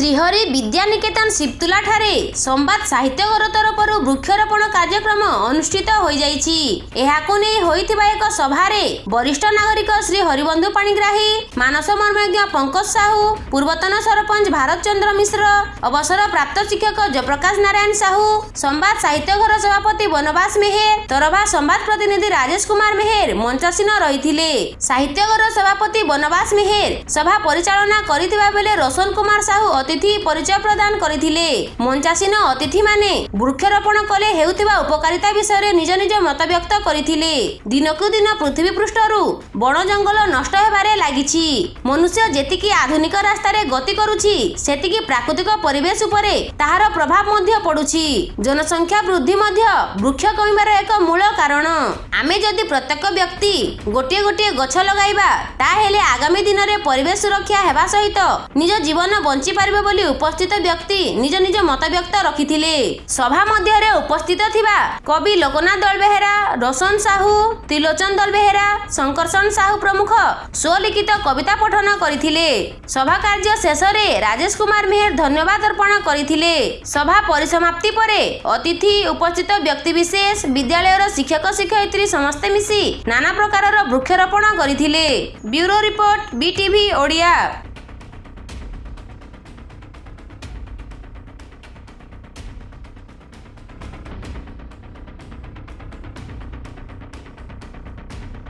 ଶ୍ରୀହରି ବିଦ୍ୟାନିକେତନ ଶିବତୁଲାଠାରେ ସମ୍ବାଦ ସାହିତ୍ୟଘର ତରଫରୁ ବୃକ୍ଷରୋପଣ କାର୍ଯ୍ୟକ୍ରମ ଅନୁଷ୍ଠିତ ହୋଇଯାଇଛି। ଏହାକୁ ନେଇ ହୋଇଥିବା ଏକ ସଭାରେ ବରିଷ୍ଠ ନାଗରିକ ଶ୍ରୀ ହରିବନ୍ଧୁ ପାଣିଗ୍ରାହୀ ମାନସ ମର୍ମଜ୍ଞ ପଙ୍କଜ ସାହୁ ପୂର୍ବତନ ସରପଞ୍ଚ ଭାରତ ଚନ୍ଦ୍ର ମିଶ୍ର ଅବସରପ୍ରାପ୍ତ ଶିକ୍ଷକ ଜୟପ୍ରକାଶ ନାରାୟଣ ସାହୁ ସମ୍ବାଦ ସାହିତ୍ୟଘର ସଭାପତି ବନବାସ ମେହେର ତରଭା ସମ୍ବାଦ ପ୍ରତିନିଧି ରାଜେଶ କୁମାର ମେହେର ମଞ୍ଚାସୀନ ରହିଥିଲେ। ସାହିତ୍ୟଘର ସଭାପତି ବନବାସ ମେହେର ସଭା ପରିଚାଳନା କରିଥିବା ବେଳେ ରୋଶନ କୁମାର ସାହୁ ଅତିଥି ପରିଚୟ ପ୍ରଦାନ କରିଥିଲେ ମଞ୍ଚାସୀନ ଅତିଥିମାନେ ବୃକ୍ଷରୋପଣ କଲେ ହେଉଥିବା ଉପକାରିତା ବିଷୟରେ ନିଜ ନିଜ ମତବ୍ୟକ୍ତ କରିଥିଲେ। ଦିନକୁ ଦିନ ପୃଥିବୀ ପୃଷ୍ଠରୁ ବଣ ଜଙ୍ଗଲ ନଷ୍ଟ ହେବାରେ ଲାଗିଛି। ମନୁଷ୍ୟ ଯେତିକି ଆଧୁନିକ ରାସ୍ତାରେ ଗତି କରୁଛି ସେତିକି ପ୍ରାକୃତିକ ପରିବେଶ ଉପରେ ତାହାର ପ୍ରଭାବ ମଧ୍ୟ ପଡୁଛି। ଜନସଂଖ୍ୟା ବୃଦ୍ଧି ମଧ୍ୟ ବୃକ୍ଷ କମିବାର ଏକ ମୂଳ କାରଣ। ଆମେ ଯଦି ପ୍ରତ୍ୟେକ ବ୍ୟକ୍ତି ଗୋଟିଏ ଗୋଟିଏ ଗଛ ଲଗାଇବା ତାହେଲେ ଆଗାମୀ ଦିନରେ ପରିବେଶ ସୁରକ୍ଷା ହେବା ସହିତ ନିଜ ଜୀବନ ବଞ୍ଚି ବୋଲି ଉପସ୍ଥିତ ବ୍ୟକ୍ତି ନିଜ ନିଜ ମତବ୍ୟକ୍ତ ରଖିଥିଲେ। ସଭା ମଧ୍ୟରେ ଉପସ୍ଥିତ ଥିବା କବି ଲୋକନାଥ ଦଳବେହେରା ରୋଶନ ସାହୁ ତ୍ରିଲୋଚନ ଦଳବେହେରା ଶଙ୍କର୍ଷଣ ସାହୁ ପ୍ରମୁଖ ସ୍ୱଲିଖିତ କବିତା ପଠନ କରିଥିଲେ। ସଭା କାର୍ଯ୍ୟ ଶେଷରେ ରାଜେଶ କୁମାର ମେହେର ଧନ୍ୟବାଦ ଅର୍ପଣ କରିଥିଲେ। ସଭା ପରିସମାପ୍ତି ପରେ ଅତିଥି ଉପସ୍ଥିତ ବ୍ୟକ୍ତିବିଶେଷ ବିଦ୍ୟାଳୟର ଶିକ୍ଷକ ଶିକ୍ଷୟିତ୍ରୀ ସମସ୍ତେ ମିଶି ନାନା ପ୍ରକାରର ବୃକ୍ଷରୋପଣ କରିଥିଲେ। Bureau report BTV Odia.